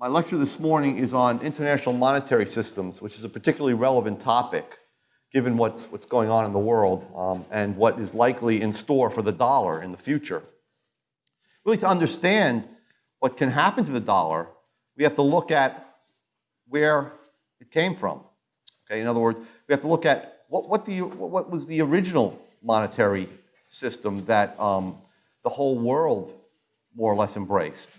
My lecture this morning is on international monetary systems, which is a particularly relevant topic given what's, what's going on in the world um, and what is likely in store for the dollar in the future. Really, to understand what can happen to the dollar, we have to look at where it came from. Okay, in other words, we have to look at what, what, the, what was the original monetary system that um, the whole world more or less embraced.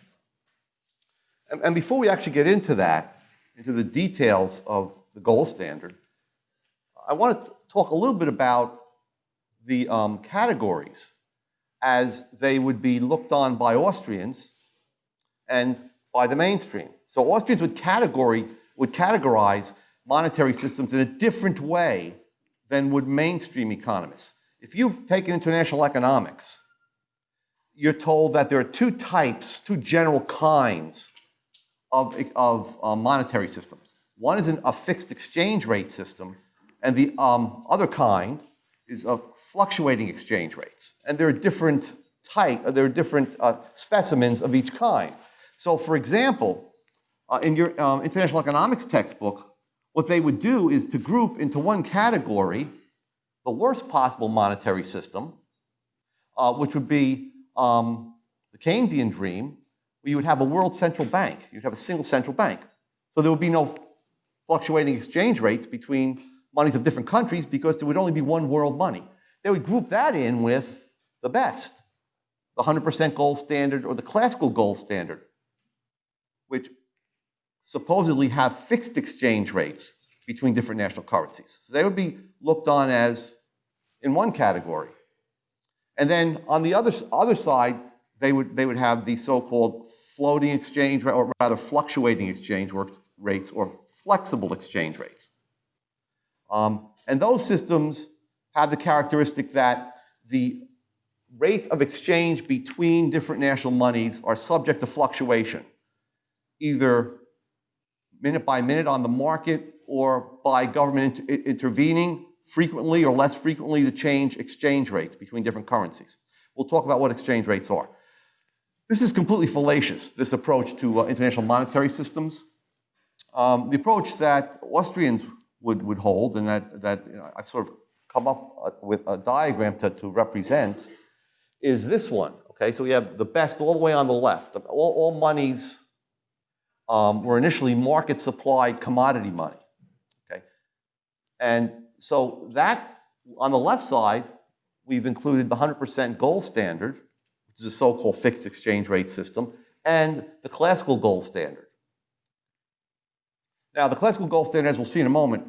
And, and before we actually get into that, into the details of the gold standard, I want to talk a little bit about the um, categories as they would be looked on by Austrians and by the mainstream. So Austrians would category would categorize monetary systems in a different way than would mainstream economists. If you've taken international economics, you're told that there are two types, two general kinds of, of uh, monetary systems. One is an, a fixed exchange rate system, and the um, other kind is of fluctuating exchange rates. And there are different type, there are different uh, specimens of each kind. So for example, uh, in your um, international economics textbook, what they would do is to group into one category the worst possible monetary system, uh, which would be um, the Keynesian dream, you would have a world central bank. You'd have a single central bank. So there would be no fluctuating exchange rates between monies of different countries because there would only be one world money. They would group that in with the best, the 100% gold standard or the classical gold standard, which supposedly have fixed exchange rates between different national currencies. So they would be looked on as in one category. And then on the other, other side, they would, they would have the so-called floating exchange, or rather fluctuating exchange rates, or flexible exchange rates. Um, and those systems have the characteristic that the rates of exchange between different national monies are subject to fluctuation, either minute by minute on the market or by government inter intervening frequently or less frequently to change exchange rates between different currencies. We'll talk about what exchange rates are. This is completely fallacious, this approach to uh, international monetary systems. Um, the approach that Austrians would, would hold and that, that you know, I've sort of come up uh, with a diagram to, to represent is this one. Okay, so we have the best all the way on the left. All, all monies um, were initially market supplied commodity money. Okay, and so that on the left side, we've included the 100% gold standard, is a so-called fixed exchange rate system, and the classical gold standard. Now, the classical gold standard, as we'll see in a moment,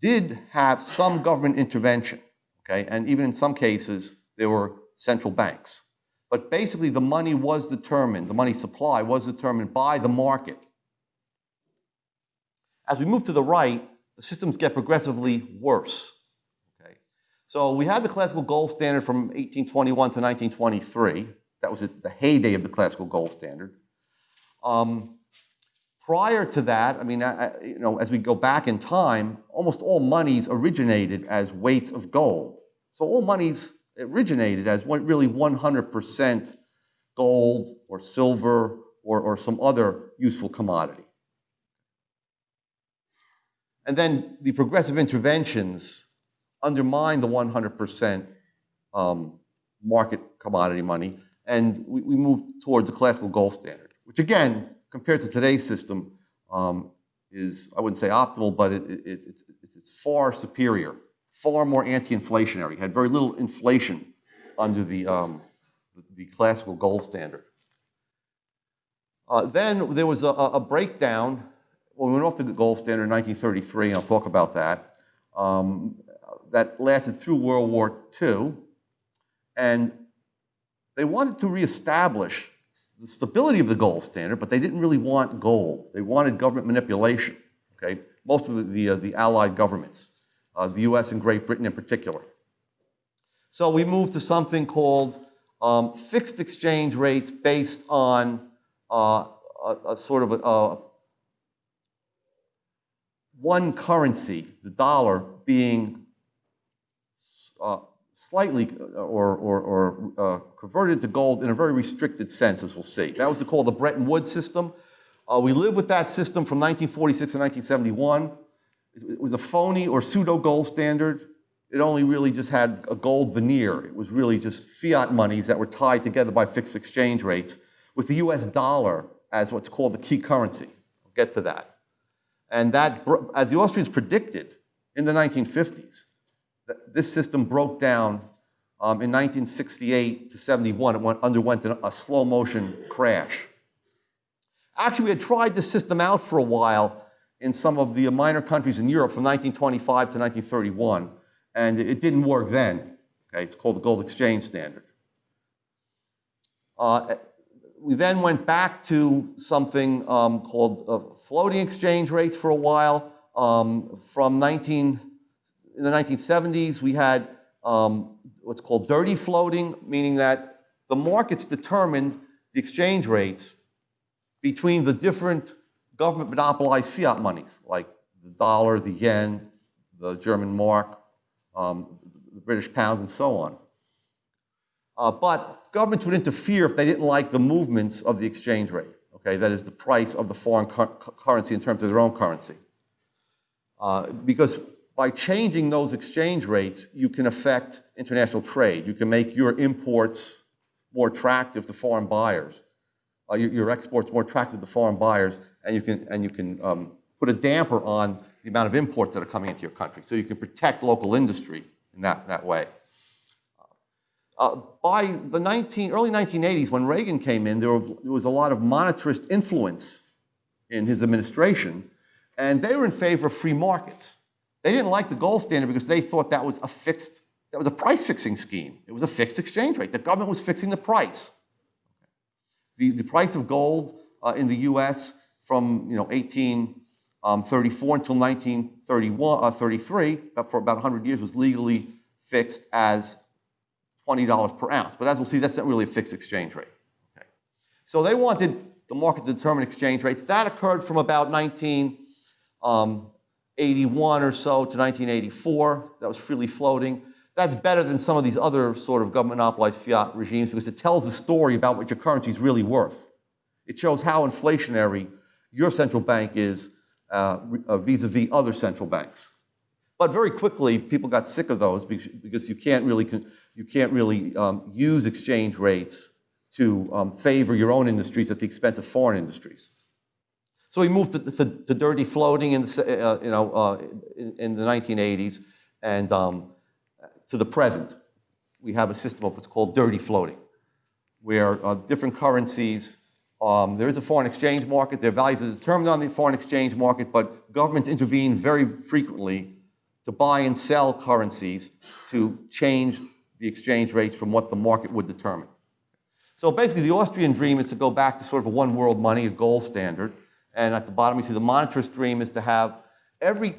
did have some government intervention, okay? And even in some cases, there were central banks. But basically, the money was determined, the money supply was determined by the market. As we move to the right, the systems get progressively worse. So we had the classical gold standard from 1821 to 1923. That was the heyday of the classical gold standard. Um, prior to that, I mean, I, you know, as we go back in time, almost all monies originated as weights of gold. So all monies originated as one, really 100% gold or silver or, or some other useful commodity. And then the progressive interventions undermine the 100% um, market commodity money, and we, we move toward the classical gold standard, which again, compared to today's system, um, is, I wouldn't say optimal, but it, it, it's, it's far superior, far more anti-inflationary, had very little inflation under the, um, the classical gold standard. Uh, then there was a, a breakdown when we went off the gold standard in 1933, and I'll talk about that, um, that lasted through World War II, and they wanted to reestablish the stability of the gold standard, but they didn't really want gold. They wanted government manipulation, okay? Most of the, the, uh, the allied governments, uh, the US and Great Britain in particular. So we moved to something called um, fixed exchange rates based on uh, a, a, sort of a, one currency, the dollar, being uh, slightly uh, or, or, or uh, converted to gold in a very restricted sense, as we'll see. That was called the Bretton Woods system, Uh, we lived with that system from 1946 to 1971. It, was a phony or pseudo gold standard. It only really just had a gold veneer. It was really just fiat monies that were tied together by fixed exchange rates with the US dollar as what's called the key currency. I'll get to that. And that, as the Austrians predicted in the 1950s, this system broke down um, in 1968 to 71. It went, underwent a slow motion crash. Actually, we had tried this system out for a while in some of the minor countries in Europe from 1925 to 1931, and it didn't work then. Okay, it's called the gold exchange standard. Uh, we then went back to something um, called uh, floating exchange rates for a while. Um, from 19, in the 1970s, we had um, what's called dirty floating, meaning that the markets determined the exchange rates between the different government monopolized fiat monies, like the dollar, the yen, the German mark, um, the British pound, and so on. Uh, but governments would interfere if they didn't like the movements of the exchange rate, okay? That is the price of the foreign currency in terms of their own currency. Uh, because by changing those exchange rates, you can affect international trade. You can make your imports more attractive to foreign buyers, uh, your, your, exports more attractive to foreign buyers, and you can, and you can um, put a damper on the amount of imports that are coming into your country. So you can protect local industry in that, that way. Uh, by the 19, early 1980s, when Reagan came in, there, were, there was a lot of monetarist influence in his administration, and they were in favor of free markets. They didn't like the gold standard because they thought that was a fixed, that was a price fixing scheme. It was a fixed exchange rate. The government was fixing the price. The, the price of gold uh, in the US from you know, 1834 um, until 1931, uh, 33, for about 100 years, was legally fixed as $20 per ounce. But as we'll see, that's not really a fixed exchange rate. Okay. So they wanted the market to determine exchange rates. That occurred from about 1981 um, or so to 1984. That was freely floating. That's better than some of these other sort of government monopolized fiat regimes because it tells a story about what your currency is really worth. It shows how inflationary your central bank is uh, uh, vis-a-vis uh, -vis other central banks. But very quickly, people got sick of those because you can't really you can't really um, use exchange rates to um, favor your own industries at the expense of foreign industries. So we moved to, to, to dirty floating in the, uh, you know, uh, in, in, the 1980s and um, to the present. We have a system of what's called dirty floating, where uh, different currencies, um, there is a foreign exchange market, their values are determined on the foreign exchange market, but governments intervene very frequently to buy and sell currencies to change the exchange rates from what the market would determine. So basically, the Austrian dream is to go back to sort of a one world money, a gold standard. And at the bottom, you see the monetarist dream is to have every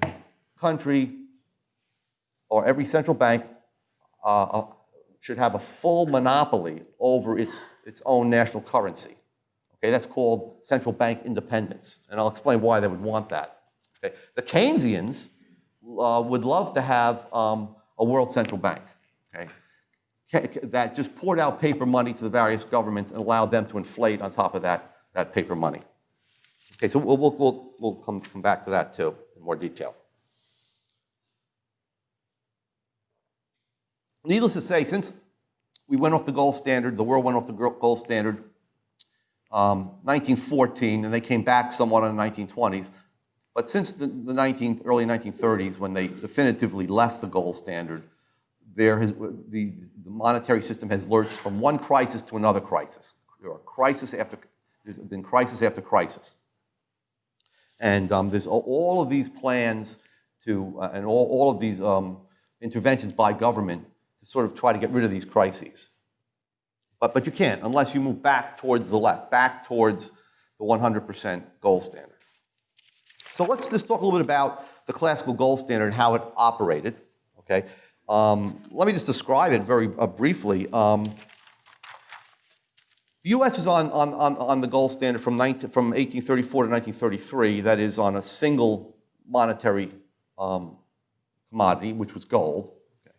country or every central bank uh, uh, should have a full monopoly over its, its own national currency. Okay, that's called central bank independence. And I'll explain why they would want that. Okay. The Keynesians uh, would love to have um, a world central bank. Okay that just poured out paper money to the various governments and allowed them to inflate on top of that, that paper money. Okay, so we'll, we'll, we'll come, come back to that too in more detail. Needless to say, since we went off the gold standard, the world went off the gold standard, um, 1914, and they came back somewhat in the 1920s. But since the, the 19, early 1930s, when they definitively left the gold standard, there has, the, the monetary system has lurched from one crisis to another crisis. There are crisis after, there's been crisis after crisis. And um, there's all of these plans to, uh, and all, all of these um, interventions by government to sort of try to get rid of these crises. But, but you can't unless you move back towards the left, back towards the 100% gold standard. So let's just talk a little bit about the classical gold standard and how it operated. Okay, um, let me just describe it very uh, briefly. Um, the U.S. was on, on, on, the gold standard from, 19, from 1834 to 1933, that is on a single monetary um, commodity, which was gold. Okay.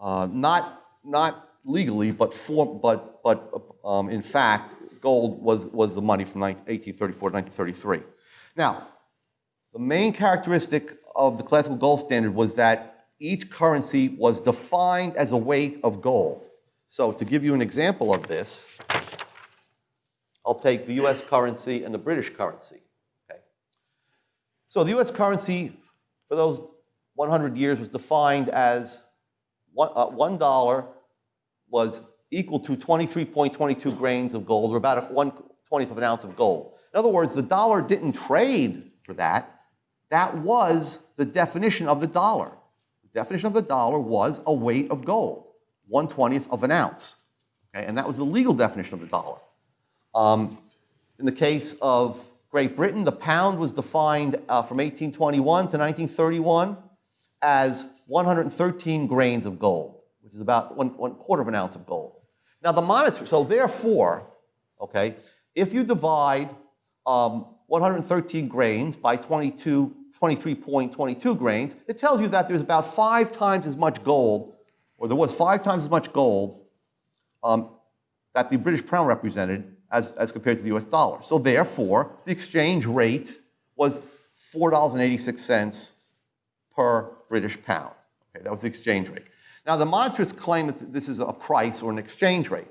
Uh, not, not legally, but, for, but, but um, in fact, gold was, was the money from 19- 1834 to 1933. Now, the main characteristic of the classical gold standard was that each currency was defined as a weight of gold. So to give you an example of this, I'll take the US currency and the British currency. Okay. So the US currency for those 100 years was defined as one, uh, dollar was equal to 23.22 grains of gold, or about one twentieth of an ounce of gold. In other words, the dollar didn't trade for that. That was the definition of the dollar. The definition of the dollar was a weight of gold, one twentieth of an ounce. Okay, and that was the legal definition of the dollar. Um, in the case of Great Britain, the pound was defined uh, from 1821 to 1931 as 113 grains of gold, which is about one, one quarter of an ounce of gold. Now, the monetary, so therefore, okay, if you divide um, 113 grains by 22, 23.22 grains, it tells you that there's about five times as much gold, or there was five times as much gold um, that the British pound represented as, as compared to the US dollar. So therefore, the exchange rate was $4.86 per British pound. Okay, that was the exchange rate. Now, the monetarists claim that this is a price or an exchange rate,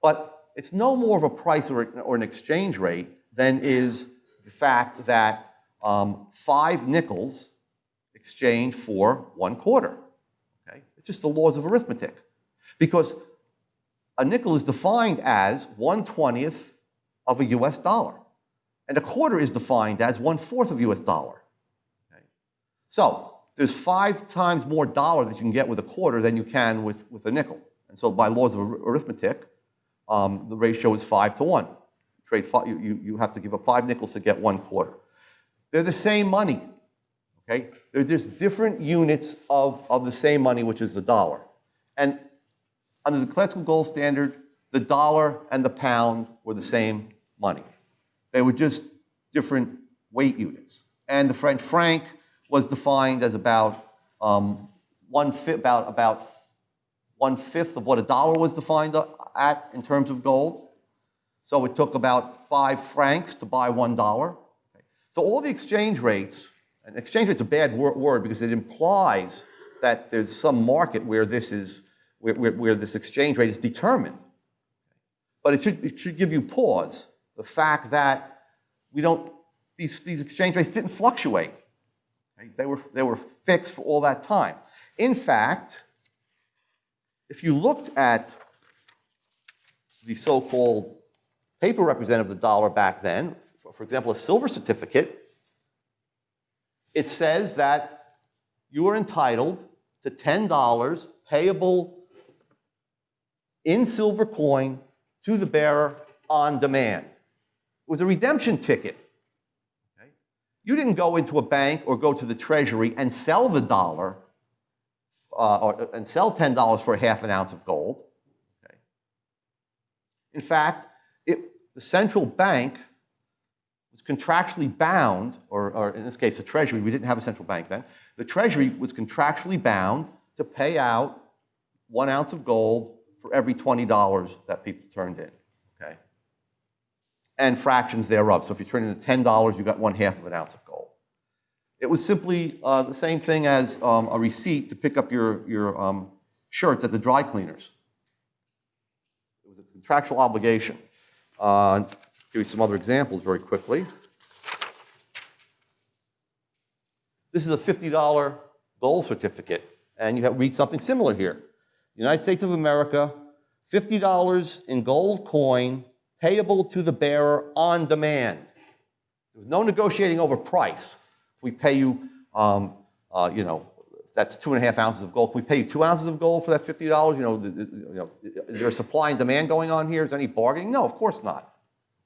but it's no more of a price or, or an exchange rate than is the fact that um, five nickels exchange for one quarter. Okay? It's just the laws of arithmetic. Because a nickel is defined as 1 20th of a US dollar, and a quarter is defined as 1 4th of US dollar. Okay? So there's five times more dollar that you can get with a quarter than you can with, with a nickel. And so by laws of arithmetic, um, the ratio is five to one. Trade five, you, you, you have to give up five nickels to get one quarter. They're the same money, okay? They're just different units of, of the same money, which is the dollar. And under the classical gold standard, the dollar and the pound were the same money. They were just different weight units. And the French franc was defined as about um, one fifth, about, about one fifth of what a dollar was defined at in terms of gold. So it took about five francs to buy one dollar. So all the exchange rates, and exchange rate's is a bad word because it implies that there's some market where this is where, where, where this exchange rate is determined. But it should, it should give you pause. The fact that we don't, these, these exchange rates didn't fluctuate. They were, they were fixed for all that time. In fact, if you looked at the so-called paper representative of the dollar back then, for, for example, a silver certificate, it says that you are entitled to $10 payable in silver coin to the bearer on demand. It was a redemption ticket. Okay? You didn't go into a bank or go to the treasury and sell the dollar uh, or, and sell $10 for a half an ounce of gold. Okay? In fact, it, the central bank was contractually bound, or, or in this case, the treasury, we didn't have a central bank then, the treasury was contractually bound to pay out one ounce of gold for every $20 that people turned in, okay? And fractions thereof. So if you turn in $10, you got one half of an ounce of gold. It was simply uh, the same thing as um, a receipt to pick up your, your um, shirts at the dry cleaners. It was a contractual obligation. Uh, give you some other examples very quickly. This is a $50 gold certificate, and you have, read something similar here. United States of America, $50 in gold coin payable to the bearer on demand. There was no negotiating over price. We pay you, um, uh, you know, that's two and a half ounces of gold. We pay you two ounces of gold for that $50? You know, the, the, you know, is there a supply and demand going on here? Is there any bargaining? No, of course not.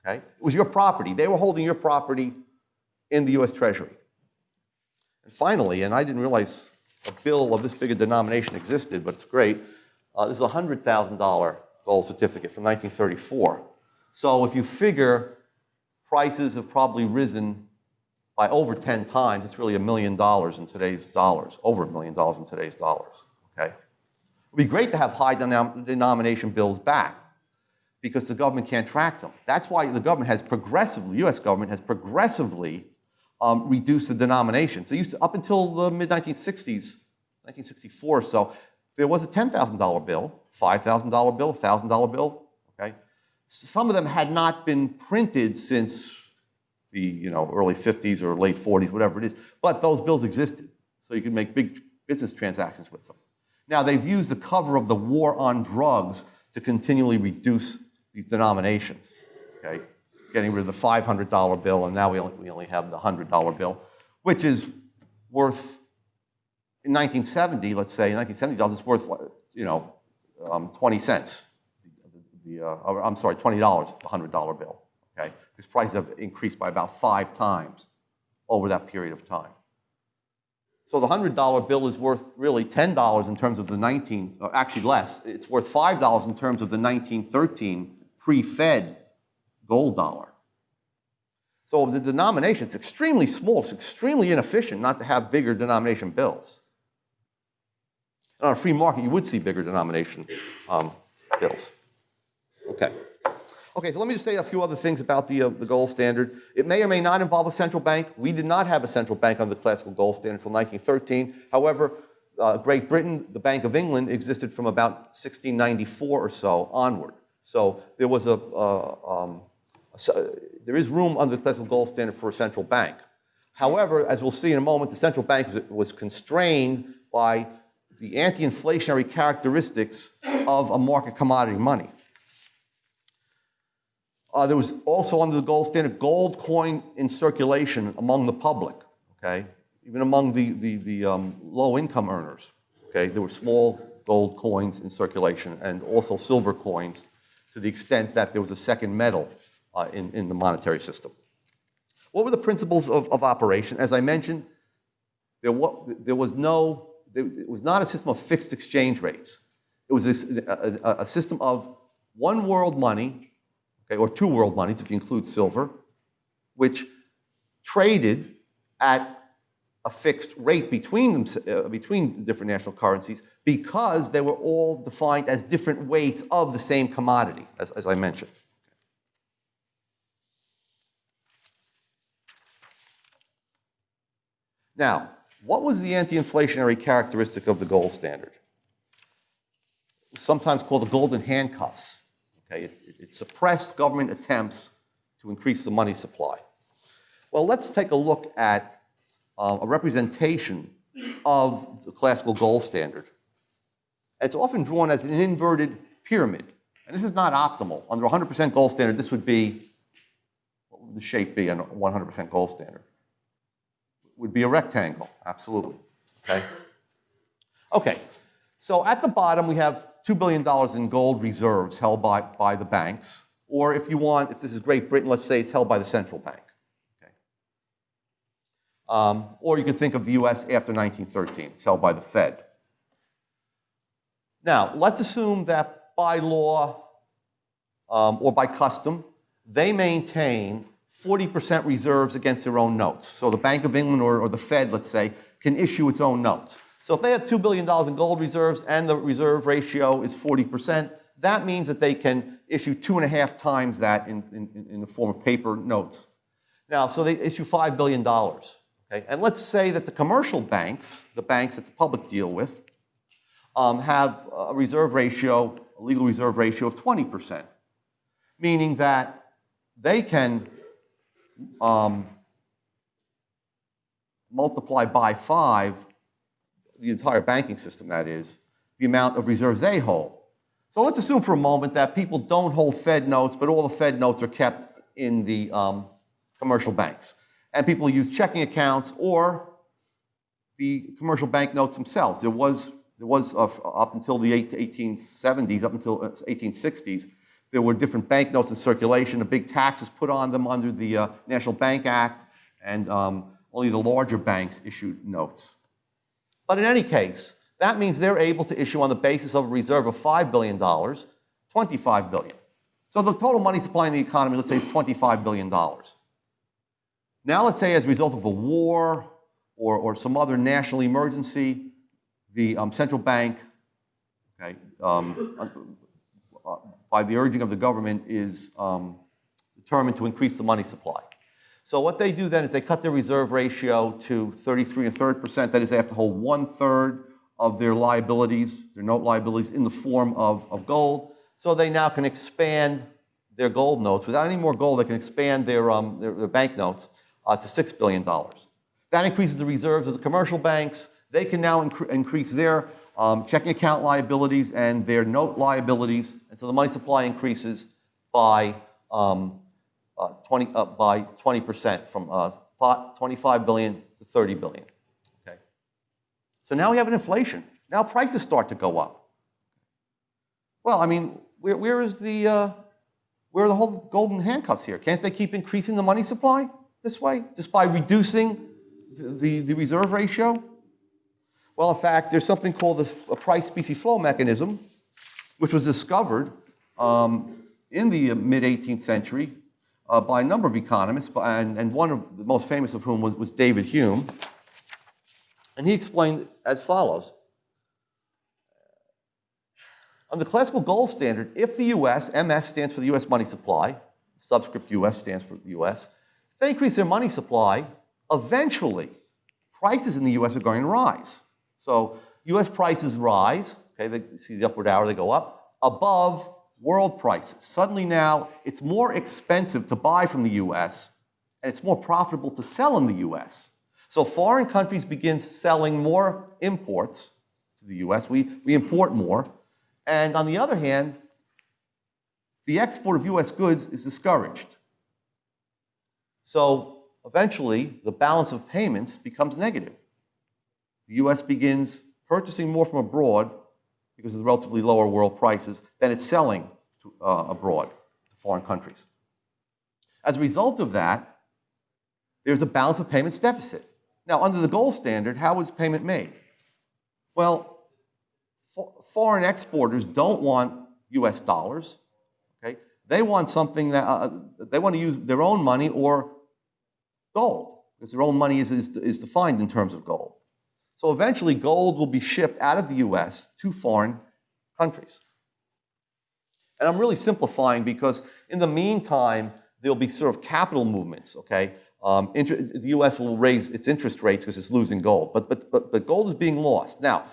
Okay? It was your property. They were holding your property in the U.S. Treasury. And finally, and I didn't realize a bill of this big a denomination existed, but it's great. Uh, this is a $100,000 gold certificate from 1934. So if you figure prices have probably risen by over 10 times, it's really a million dollars in today's dollars, over a million dollars in today's dollars, okay? It would be great to have high denom denomination bills back because the government can't track them. That's why the government has progressively, the US government has progressively um, reduced the denominations. So used to, up until the mid 1960s, 1964 or so, there was a $10,000 bill, $5,000 bill, $1,000 bill, okay? Some of them had not been printed since the you know, early 50s or late 40s, whatever it is, but those bills existed. So you could make big business transactions with them. Now, they've used the cover of the war on drugs to continually reduce these denominations, okay? Getting rid of the $500 bill, and now we only, we only have the $100 bill, which is worth, in 1970, let's say, in 1970 dollars, it's worth, you know, um, 20 cents. The, uh, I'm sorry, $20, the $100 bill, okay? Because prices have increased by about five times over that period of time. So the $100 bill is worth really $10 in terms of the 19, or actually less. It's worth $5 in terms of the 1913 pre-Fed gold dollar. So the denomination is extremely small. It's extremely inefficient not to have bigger denomination bills. On a free market, you would see bigger denomination um, bills. Okay. Okay, so let me just say a few other things about the, uh, the gold standard. It may or may not involve a central bank. We did not have a central bank on the classical gold standard until 1913. However, uh, Great Britain, the Bank of England, existed from about 1694 or so onward. So there was a, uh, um, a, there is room under the classical gold standard for a central bank. However, as we'll see in a moment, the central bank was, was constrained by the anti-inflationary characteristics of a market commodity money. Uh, there was also under the gold standard gold coin in circulation among the public, okay? Even among the, the, the um, low income earners, okay? There were small gold coins in circulation and also silver coins to the extent that there was a second metal uh, in, in the monetary system. What were the principles of, of operation? As I mentioned, there, was, there was no, it was not a system of fixed exchange rates. It was a, a, a system of one world money okay, or two world monies if you include silver, which traded at a fixed rate between, them, uh, between different national currencies because they were all defined as different weights of the same commodity, as, as I mentioned. Now, what was the anti-inflationary characteristic of the gold standard? Sometimes called the golden handcuffs. Okay, it, it suppressed government attempts to increase the money supply. Well, let's take a look at uh, a representation of the classical gold standard. It's often drawn as an inverted pyramid, and this is not optimal. Under 100% gold standard, this would be, what would the shape be a 100% gold standard? Would be a rectangle, absolutely, okay? Okay, so at the bottom we have $2 billion in gold reserves held by, by the banks. Or if you want, if this is Great Britain, let's say it's held by the central bank. Okay. Um, or you could think of the US after 1913, it's held by the Fed. Now, let's assume that by law um, or by custom, they maintain 40% reserves against their own notes. So the Bank of England or, or the Fed, let's say, can issue its own notes. So if they have $2 billion in gold reserves and the reserve ratio is 40%, that means that they can issue two and a half times that in, in, in the form of paper notes. Now, so they issue $5 billion. Okay? And let's say that the commercial banks, the banks that the public deal with, um, have a reserve ratio, a legal reserve ratio of 20%, meaning that they can um, multiply by five the entire banking system, that is, the amount of reserves they hold. So let's assume for a moment that people don't hold Fed notes, but all the Fed notes are kept in the um, commercial banks. And people use checking accounts or the commercial bank notes themselves. There was, there was up until the 1870s, up until 1860s, uh, there were different bank notes in circulation. A big tax was put on them under the uh, National Bank Act, and um, only the larger banks issued notes. But in any case, that means they're able to issue on the basis of a reserve of $5 billion, 25 billion. So the total money supply in the economy, let's say, is $25 billion. Now let's say as a result of a war or, or some other national emergency, the um, central bank, okay, um, uh, by the urging of the government, is um, determined to increase the money supply. So what they do then is they cut their reserve ratio to 33 and third percent. That is, they have to hold one third of their liabilities, their note liabilities, in the form of, of gold. So they now can expand their gold notes. Without any more gold, they can expand their, um, their, their bank notes uh, to $6 billion. That increases the reserves of the commercial banks. They can now incre increase their um, checking account liabilities and their note liabilities. And so the money supply increases by, um, uh, 20, uh, by 20% from uh, 25 billion to 30 billion. Okay. So now we have an inflation. Now prices start to go up. Well, I mean, where, where is the, uh, where are the whole golden handcuffs here? Can't they keep increasing the money supply this way, just by reducing the, the, the reserve ratio? Well, in fact, there's something called the price specie flow mechanism, which was discovered um, in the mid 18th century uh, by a number of economists, and, and, one of the most famous of whom was, was David Hume. And he explained as follows on the classical gold standard, if the US, MS stands for the US money supply, subscript US stands for the US, if they increase their money supply, eventually prices in the US are going to rise. So US prices rise, okay, they see the upward arrow, they go up, above world prices. Suddenly now it's more expensive to buy from the US and it's more profitable to sell in the US. So foreign countries begin selling more imports to the US. We, we import more. And on the other hand, the export of US goods is discouraged. So eventually, the balance of payments becomes negative. The US begins purchasing more from abroad because of the relatively lower world prices than it's selling to, uh, abroad to foreign countries. As a result of that, there's a balance of payments deficit. Now, under the gold standard, how is payment made? Well, foreign exporters don't want US dollars, okay? They want something that, uh, they want to use their own money or gold, because their own money is, is, is defined in terms of gold. So eventually gold will be shipped out of the US to foreign countries. And I'm really simplifying because in the meantime, there'll be sort of capital movements, okay? Um, the US will raise its interest rates because it's losing gold, but, but, but, but gold is being lost. Now,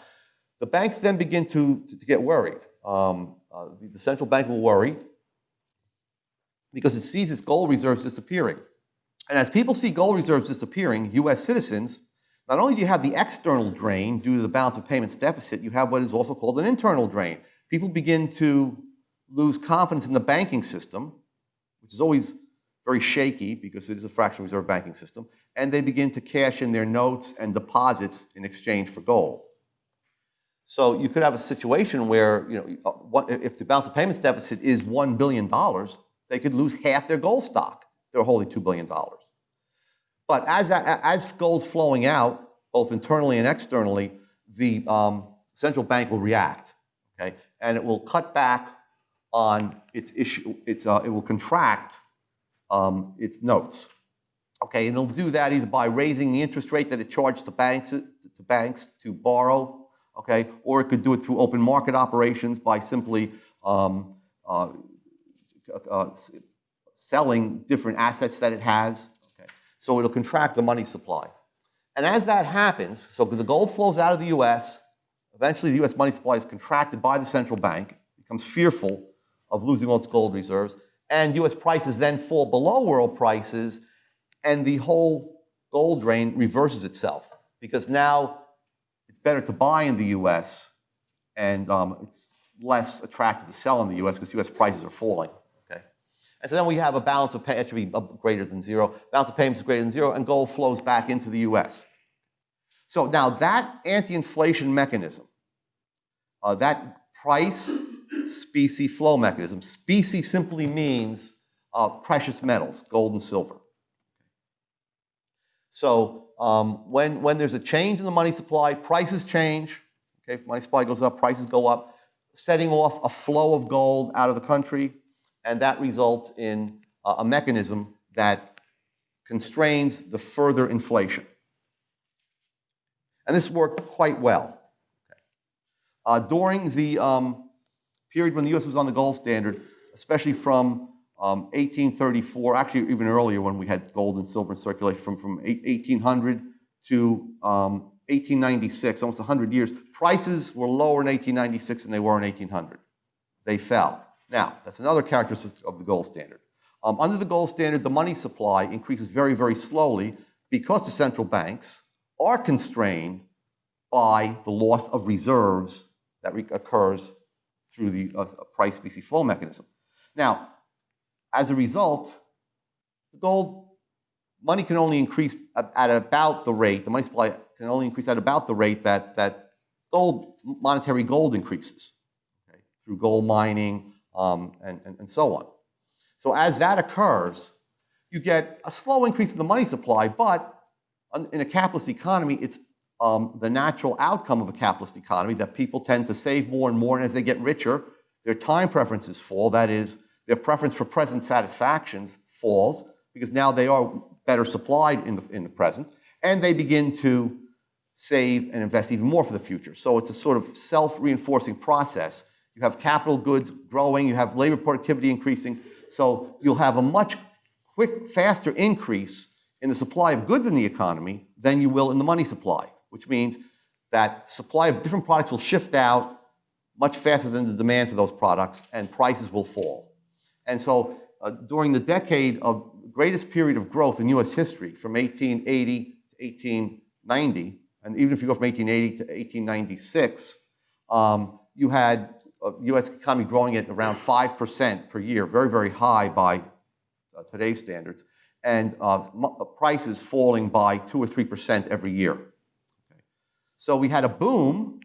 the banks then begin to, to, to get worried. Um, uh, the, the central bank will worry because it sees its gold reserves disappearing. And as people see gold reserves disappearing, US citizens, not only do you have the external drain due to the balance of payments deficit, you have what is also called an internal drain. People begin to lose confidence in the banking system, which is always very shaky because it is a fractional reserve banking system, and they begin to cash in their notes and deposits in exchange for gold. So you could have a situation where, you know, uh, if the balance of payments deficit is $1 billion, they could lose half their gold stock. They're holding $2 billion. But as, as gold's flowing out, both internally and externally, the um, central bank will react, okay? And it will cut back on its issue, its, uh, it will contract um, its notes, okay? And it'll do that either by raising the interest rate that it charged to banks, to banks to borrow okay? Or it could do it through open market operations by simply um, uh, uh, selling different assets that it has? So it'll contract the money supply. And as that happens, so the gold flows out of the US, eventually the US money supply is contracted by the central bank, becomes fearful of losing all its gold reserves, and US prices then fall below world prices, and the whole gold drain reverses itself because now it's better to buy in the US and um, it's less attractive to sell in the US because US prices are falling. And so then we have a balance of payments, it should be greater than zero. Balance of payments is greater than zero and gold flows back into the US. So now that anti-inflation mechanism, uh, that price specie flow mechanism, specie simply means uh, precious metals, gold and silver. So um, when, when there's a change in the money supply, prices change. Okay, if money supply goes up, prices go up, setting off a flow of gold out of the country, and that results in a mechanism that constrains the further inflation. And this worked quite well. Uh, during the um, period when the US was on the gold standard, especially from um, 1834, actually even earlier when we had gold and silver in circulation, from, from 1800 to um, 1896, almost 100 years, prices were lower in 1896 than they were in 1800. They fell. Now, that's another characteristic of the gold standard. Um, under the gold standard, the money supply increases very, very slowly because the central banks are constrained by the loss of reserves that occurs through the uh, price specie flow mechanism. Now, as a result, the gold money can only increase at about the rate, the money supply can only increase at about the rate that, that gold, monetary gold increases okay, through gold mining um, and, and, and so on. So as that occurs, you get a slow increase in the money supply, but in a capitalist economy, it's um, the natural outcome of a capitalist economy that people tend to save more and more, and as they get richer, their time preferences fall. That is, their preference for present satisfactions falls because now they are better supplied in the, in the present, and they begin to save and invest even more for the future. So it's a sort of self-reinforcing process. You have capital goods growing, you have labor productivity increasing, so you'll have a much quick, faster increase in the supply of goods in the economy than you will in the money supply, which means that supply of different products will shift out much faster than the demand for those products, and prices will fall. And so uh, during the decade of greatest period of growth in U.S. history, from 1880 to 1890, and even if you go from 1880 to 1896, um, you had U.S. economy growing at around 5% per year, very, very high by uh, today's standards, and uh, uh prices falling by 2 or 3% every year. Okay. So we had a boom,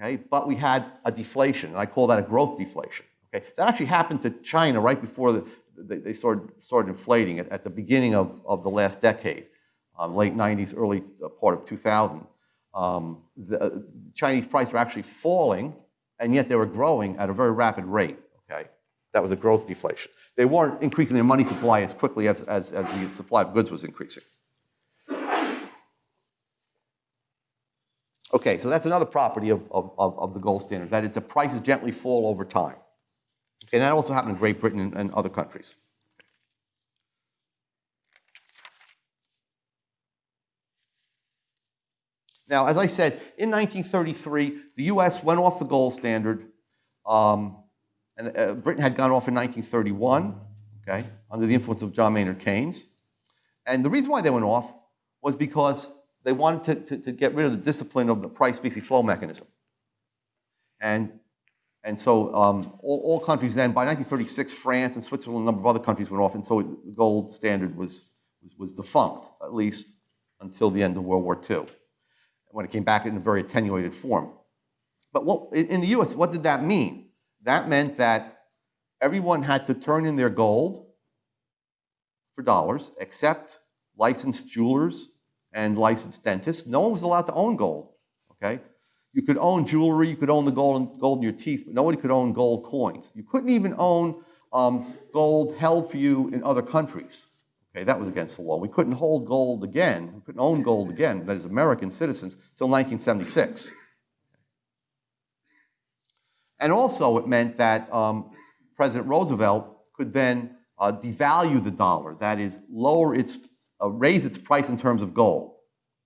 okay, but we had a deflation, and I call that a growth deflation. Okay. That actually happened to China right before the, they, they started, started inflating at, at the beginning of, of the last decade, um, late 90s, early uh, part of 2000. Um, the uh, Chinese prices were actually falling, and yet they were growing at a very rapid rate. Okay, that was a growth deflation. They weren't increasing their money supply as quickly as, as, as the supply of goods was increasing. Okay, so that's another property of, of, of the gold standard, that its prices gently fall over time. And that also happened in Great Britain and, and other countries. Now, as I said, in 1933, the US went off the gold standard, um, and uh, Britain had gone off in 1931, okay, under the influence of John Maynard Keynes. And the reason why they went off was because they wanted to, to, to get rid of the discipline of the price specie flow mechanism. And and so um, all, all, countries then, by 1936, France and Switzerland, a number of other countries went off, and so the gold standard was, was, was defunct, at least until the end of World War II, when it came back in a very attenuated form. But what, in the US, what did that mean? That meant that everyone had to turn in their gold for dollars, except licensed jewelers and licensed dentists. No one was allowed to own gold, okay? You could own jewelry, you could own the gold, gold in your teeth, but nobody could own gold coins. You couldn't even own um, gold held for you in other countries. Okay, that was against the law. We couldn't hold gold again, we couldn't own gold again, that is American citizens, until 1976. And also it meant that um, President Roosevelt could then uh, devalue the dollar, that is, lower its, uh, raise its price in terms of gold.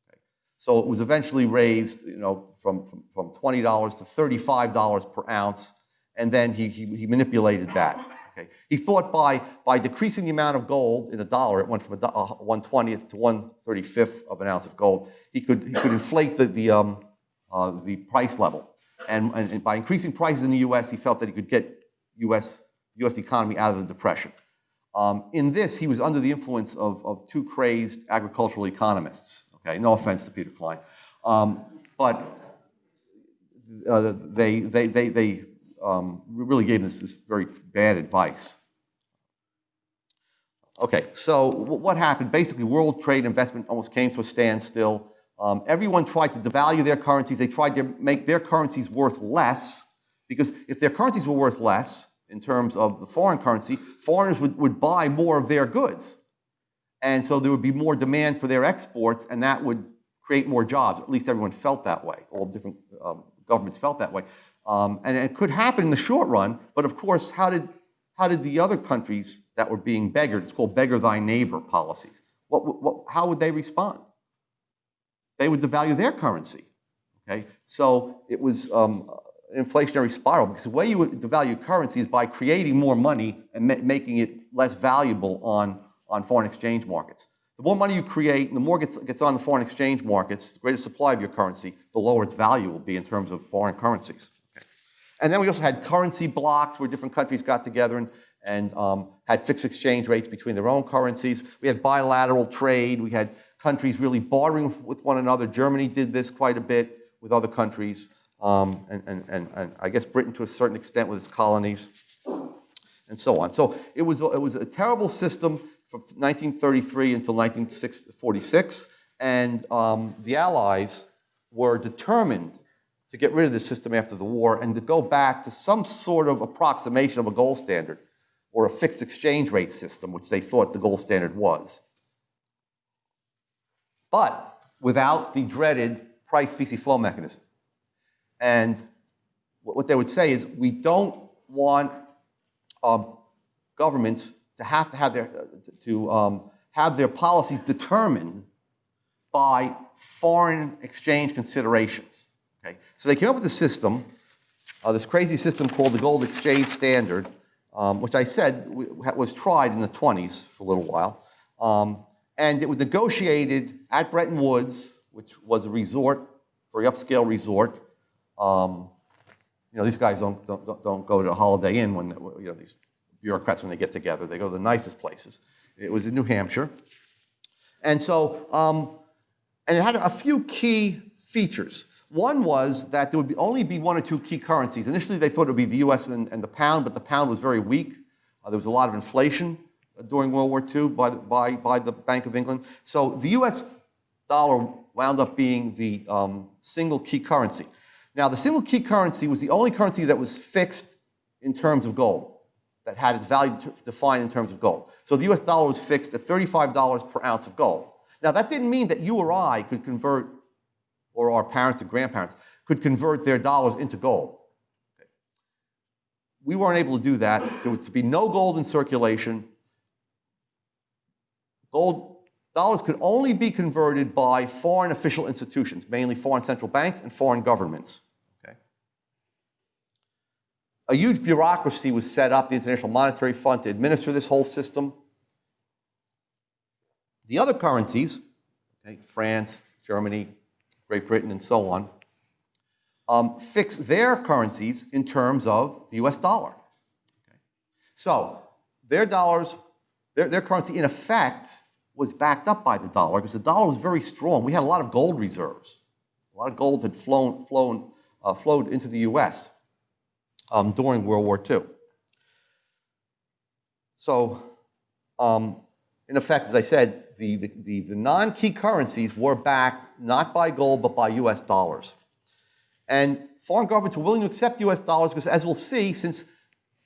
Okay. So it was eventually raised, you know, from, from, from $20 to $35 per ounce, and then he, he, he, manipulated that. Okay. He thought by, by decreasing the amount of gold in a dollar, it went from a, a 120th to 135th of an ounce of gold, he could, he could inflate the, the, um, uh, the price level. And, and, and, by increasing prices in the US, he felt that he could get US, US economy out of the depression. Um, in this, he was under the influence of, of two crazed agricultural economists. Okay, no offense to Peter Klein. Um, but uh, they, they, they, they um, really gave this, this very bad advice. Okay, so what happened? Basically, world trade investment almost came to a standstill. Um, everyone tried to devalue their currencies. They tried to make their currencies worth less because if their currencies were worth less in terms of the foreign currency, foreigners would, would buy more of their goods. And so there would be more demand for their exports, and that would create more jobs. At least everyone felt that way. All different um, governments felt that way. Um, and it could happen in the short run, but of course, how did how did the other countries that were being beggared, it's called beggar thy neighbor policies, what, what, how would they respond? They would devalue their currency. Okay? So it was um, an inflationary spiral because the way you would devalue currency is by creating more money and ma making it less valuable on, on foreign exchange markets. The more money you create and the more gets, gets on the foreign exchange markets, the greater supply of your currency, the lower its value will be in terms of foreign currencies. And then we also had currency blocks where different countries got together and, and um, had fixed exchange rates between their own currencies. We had bilateral trade. We had countries really bartering with one another. Germany did this quite a bit with other countries, um, and, and, and, and I guess Britain to a certain extent with its colonies, and so on. So it was, it was a terrible system from 1933 until 1946, and um, the Allies were determined to get rid of the system after the war and to go back to some sort of approximation of a gold standard or a fixed exchange rate system, which they thought the gold standard was. But without the dreaded price specie flow mechanism. And what they would say is we don't want um, governments to have to have their, to um, have their policies determined by foreign exchange considerations. Okay? So they came up with a system, uh, this crazy system called the Gold Exchange Standard, um, which I said was tried in the 20s for a little while. Um, and it was negotiated at Bretton Woods, which was a resort, very upscale resort. Um, you know, these guys don't, don't, don't go to a Holiday Inn when, you know, these bureaucrats, when they get together, they go to the nicest places. It was in New Hampshire. And so, um, and it had a few key features. One was that there would be only be one or two key currencies. Initially, they thought it would be the US and, and the pound, but the pound was very weak. Uh, there was a lot of inflation during World War II by the, by, by the Bank of England. So the US dollar wound up being the um, single key currency. Now, the single key currency was the only currency that was fixed in terms of gold that had its value defined in terms of gold. So the US dollar was fixed at $35 per ounce of gold. Now, that didn't mean that you or I could convert, or our parents and grandparents, could convert their dollars into gold. Okay. We weren't able to do that. There was to be no gold in circulation. Gold dollars could only be converted by foreign official institutions, mainly foreign central banks and foreign governments Okay. a huge bureaucracy was set up, the International Monetary Fund, to administer this whole system. The other currencies, okay, France, Germany, Great Britain, and so on, um, fix their currencies in terms of the US dollar. Okay. So their dollars, their, their currency in effect was backed up by the dollar because the dollar was very strong. We had a lot of gold reserves. A lot of gold had flown, flown, uh, flowed into the US um, during World War II. So, um, in effect, as I said, the, the, the, non-key currencies were backed not by gold, but by US dollars. And foreign governments were willing to accept US dollars because, as we'll see, since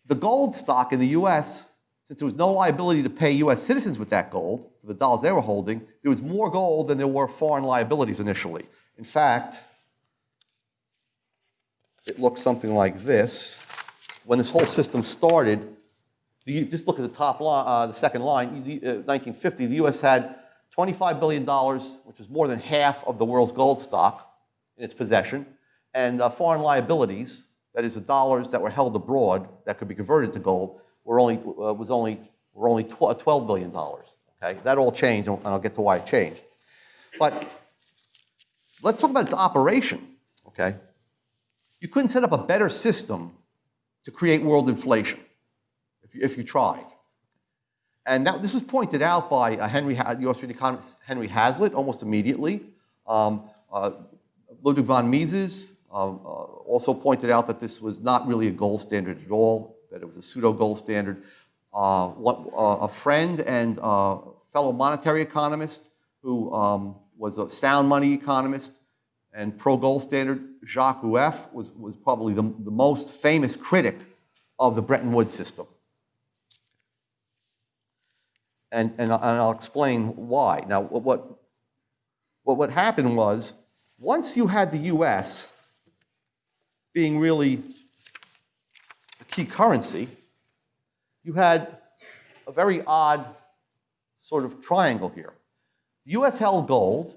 the gold stock in the US, since there was no liability to pay US citizens with that gold, for the dollars they were holding, there was more gold than there were foreign liabilities initially. In fact, it looks something like this. When this whole system started, the, just look at the top line, uh, the second line, the, uh, 1950, the US had $25 billion, which was more than half of the world's gold stock in its possession, and uh, foreign liabilities, that is the dollars that were held abroad that could be converted to gold, were only, uh, was only, were only $12 billion. Okay? That all changed, and I'll get to why it changed. But let's talk about its operation. Okay? You couldn't set up a better system to create world inflation if you, if you tried. And that, this was pointed out by uh, Henry, US economist Henry Hazlitt almost immediately. Um, uh, Ludwig von Mises um, uh, also pointed out that this was not really a gold standard at all, that it was a pseudo gold standard. Uh, what, uh, a friend and uh, fellow monetary economist who um, was a sound money economist and pro-gold standard, Jacques Rueff was, was probably the, the most famous critic of the Bretton Woods system. And, and, and I'll explain why. Now, what, what, what happened was, once you had the US being really a key currency, you had a very odd sort of triangle here. The US held gold,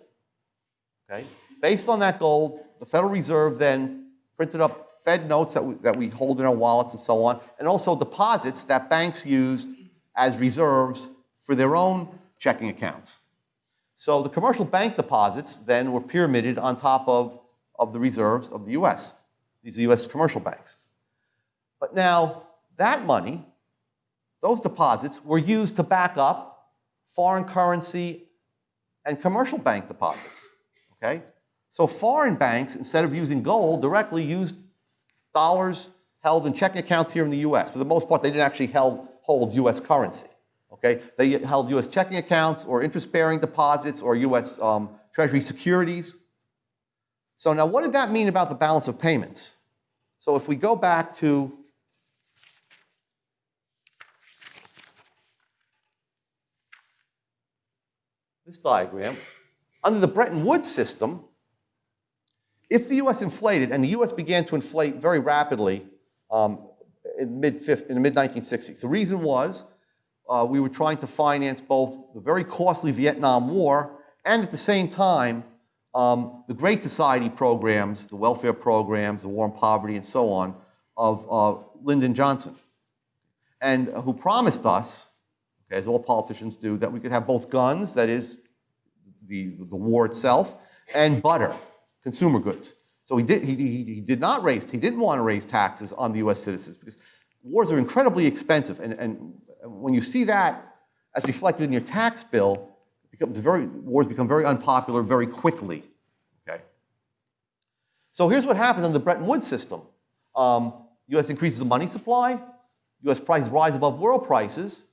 okay? Based on that gold, the Federal Reserve then printed up Fed notes that we, that we hold in our wallets and so on, and also deposits that banks used as reserves for their own checking accounts. So the commercial bank deposits then were pyramided on top of, of the reserves of the US. These are US commercial banks. But now, that money, those deposits, were used to back up foreign currency and commercial bank deposits. Okay? So foreign banks, instead of using gold, directly used dollars held in checking accounts here in the US. For the most part, they didn't actually held, hold US currency. Okay? They held US checking accounts or interest-bearing deposits or US um, Treasury securities. So now what did that mean about the balance of payments? So if we go back to this diagram, under the Bretton Woods system, if the US inflated, and the US began to inflate very rapidly um, in, mid in the mid 1960s, the reason was uh, we were trying to finance both the very costly Vietnam War and at the same time um, the Great Society programs, the welfare programs, the war on poverty, and so on, of uh, Lyndon Johnson, and uh, who promised us, okay, as all politicians do, that we could have both guns, that is, the, the war itself, and butter consumer goods. So he did, he, he, he did not raise, he didn't want to raise taxes on the US citizens because wars are incredibly expensive. And, and when you see that as reflected in your tax bill, becomes very, wars become very unpopular very quickly. Okay? So here's what happens in the Bretton Woods system. Um, US increases the money supply, US prices rise above world prices,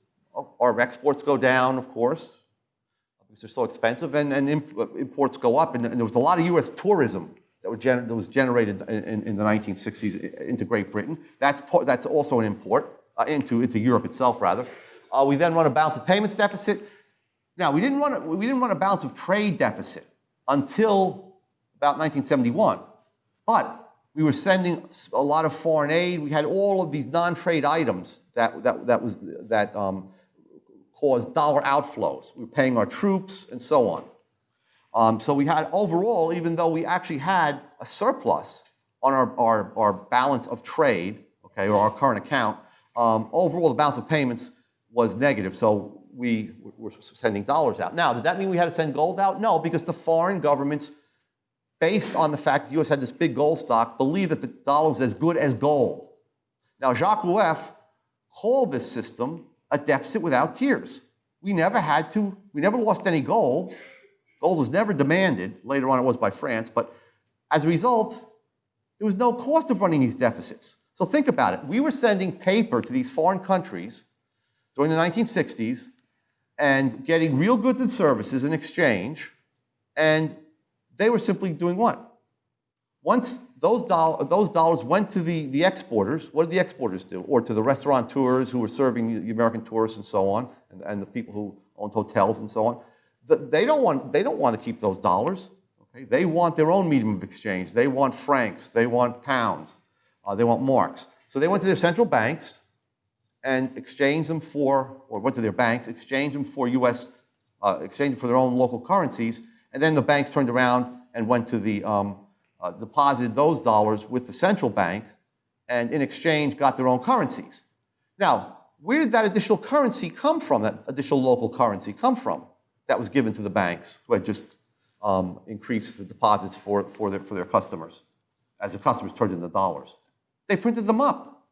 our exports go down, of course, because they're so expensive, and, and imports go up. And, and, there was a lot of U.S. tourism that, that was generated in, in, the 1960s into Great Britain. That's, that's also an import uh, into, into Europe itself, rather. Uh, we then run a balance of payments deficit. Now, we didn't, run a, we didn't run a balance of trade deficit until about 1971. But we were sending a lot of foreign aid. We had all of these non-trade items that, that, that, was, that um, caused dollar outflows. We were paying our troops and so on. Um, so we had overall, even though we actually had a surplus on our, our, our balance of trade, okay, or our current account, um, overall the balance of payments was negative. So we were sending dollars out. Now, did that mean we had to send gold out? No, because the foreign governments, based on the fact that the U.S. had this big gold stock, believed that the dollar was as good as gold. Now, Jacques Rueff called this system a deficit without tears. We never had to, we never lost any gold. Gold was never demanded. Later on, it was by France. But as a result, there was no cost of running these deficits. So think about it. We were sending paper to these foreign countries during the 1960s and getting real goods and services in exchange, and they were simply doing what? Once those, those dollars went to the, the exporters. What did the exporters do? Or to the restaurateurs who were serving the American tourists and so on, and, and the people who owned hotels and so on. The, they, don't want, they don't want to keep those dollars. Okay? They want their own medium of exchange. They want francs. They want pounds. Uh, they want marks. So they went to their central banks and exchanged them for, or went to their banks, exchanged them for U.S., uh, exchanged them for their own local currencies, and then the banks turned around and went to the um, uh, deposited those dollars with the central bank and in exchange got their own currencies. Now, where did that additional currency come from, that additional local currency come from that was given to the banks who had just um, increased the deposits for, for, their, for their customers as the customers turned into dollars? They printed them up.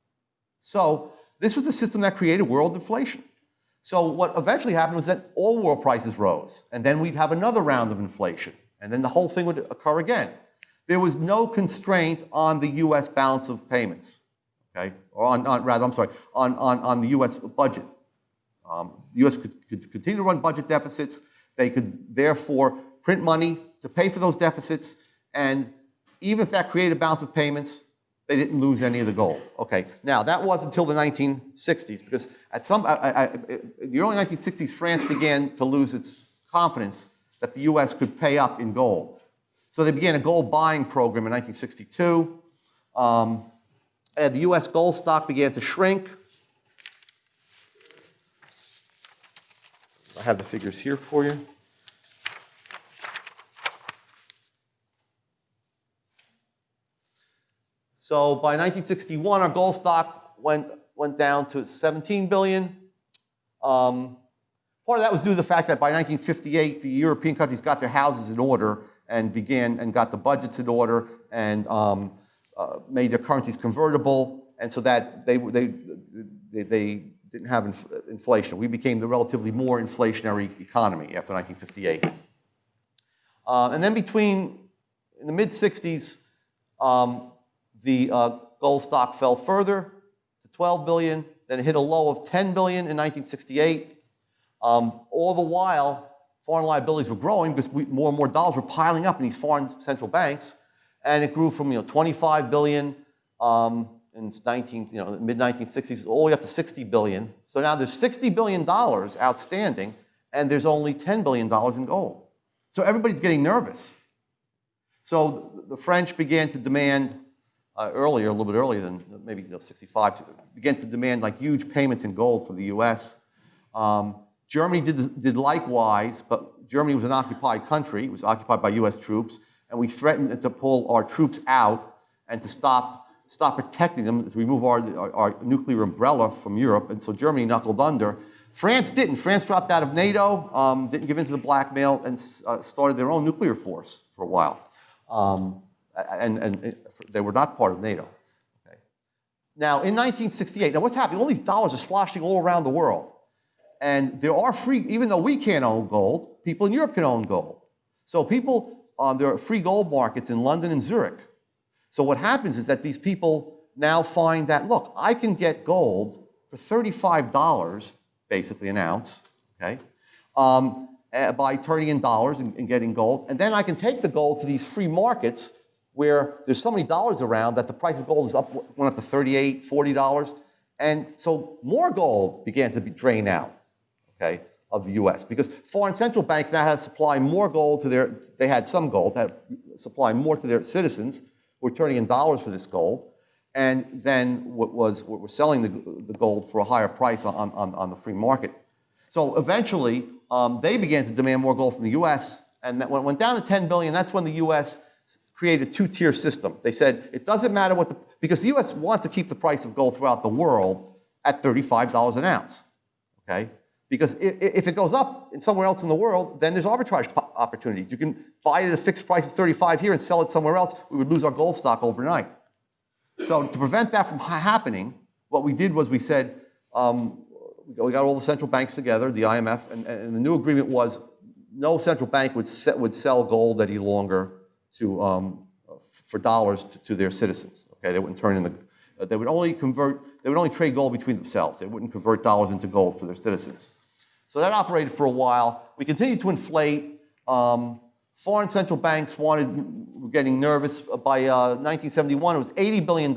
So this was the system that created world inflation. So what eventually happened was that all world prices rose, and then we'd have another round of inflation, and then the whole thing would occur again there was no constraint on the U.S. balance of payments, okay? Or on, on rather, I'm sorry, on, on, on the U.S. budget. Um, the U.S. Could, could continue to run budget deficits. They could therefore print money to pay for those deficits, and even if that created a balance of payments, they didn't lose any of the gold. Okay, now that was until the 1960s because at some, I, I, the early 1960s, France began to lose its confidence that the U.S. could pay up in gold. So they began a gold buying program in 1962. Um, and the U.S. gold stock began to shrink. I have the figures here for you. So by 1961, our gold stock went, went down to 17 billion. Um, part of that was due to the fact that by 1958, the European countries got their houses in order and began and got the budgets in order and um, uh, made their currencies convertible, and so that they, they, they, they didn't have inf inflation. We became the relatively more inflationary economy after 1958. Uh, and then between, in the mid 60s, um, the uh, gold stock fell further to 12 billion, then it hit a low of 10 billion in 1968. Um, all the while, foreign liabilities were growing because we, more and more dollars were piling up in these foreign central banks, and it grew from you know 25 billion um, in 19, you know, mid 1960s all the way up to 60 billion. So now there's 60 billion dollars outstanding, and there's only 10 billion dollars in gold. So everybody's getting nervous. So the French began to demand uh, earlier, a little bit earlier than maybe you know, 65, began to demand like huge payments in gold for the U.S. Um, Germany did, did likewise, but Germany was an occupied country. It was occupied by U.S. troops, and we threatened to pull our troops out and to stop, stop protecting them, to remove our, our, our nuclear umbrella from Europe, and so Germany knuckled under. France didn't. France dropped out of NATO, um, didn't give in to the blackmail, and uh, started their own nuclear force for a while. Um, and, and they were not part of NATO. Okay. Now, in 1968, now what's happening? All these dollars are sloshing all around the world. And there are free, even though we can't own gold, people in Europe can own gold. So people, um, there are free gold markets in London and Zurich. So what happens is that these people now find that, look, I can get gold for $35, basically an ounce, okay, um, eh, by turning in dollars and, and getting gold. And then I can take the gold to these free markets where there's so many dollars around that the price of gold is up, went up to 38, 40 dollars. And so more gold began to be drained out, okay, of the US because foreign central banks now had to supply more gold to their, they had some gold, had to supply more to their citizens who were turning in dollars for this gold. And then what was, what were selling the, the gold for a higher price on, on, on the free market. So eventually, um, they began to demand more gold from the US. And that went down to 10 billion, that's when the US created a two-tier system. They said it doesn't matter what the, because the U.S. wants to keep the price of gold throughout the world at $35 an ounce, okay? Because if it goes up in somewhere else in the world, then there's arbitrage opportunities. You can buy it at a fixed price of 35 here and sell it somewhere else. We would lose our gold stock overnight. So to prevent that from happening, what we did was we said, um, we got all the central banks together, the IMF, and, and the new agreement was no central bank would, set, would sell gold any longer to, um, for dollars to, to, their citizens. Okay, they wouldn't turn in the, uh, they would only convert, they would only trade gold between themselves. They wouldn't convert dollars into gold for their citizens. So that operated for a while. We continued to inflate. Um, foreign central banks wanted, were getting nervous. By uh, 1971, it was $80 billion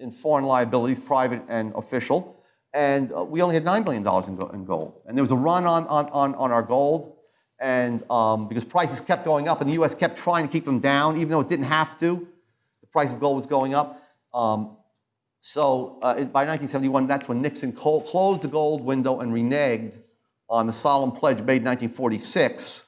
in foreign liabilities, private and official. And uh, we only had $9 billion in, in gold. And there was a run on, on, on, on our gold and um, because prices kept going up and the U.S. kept trying to keep them down, even though it didn't have to. The price of gold was going up. Um, so uh, by 1971, that's when Nixon closed the gold window and reneged on the solemn pledge made in 1946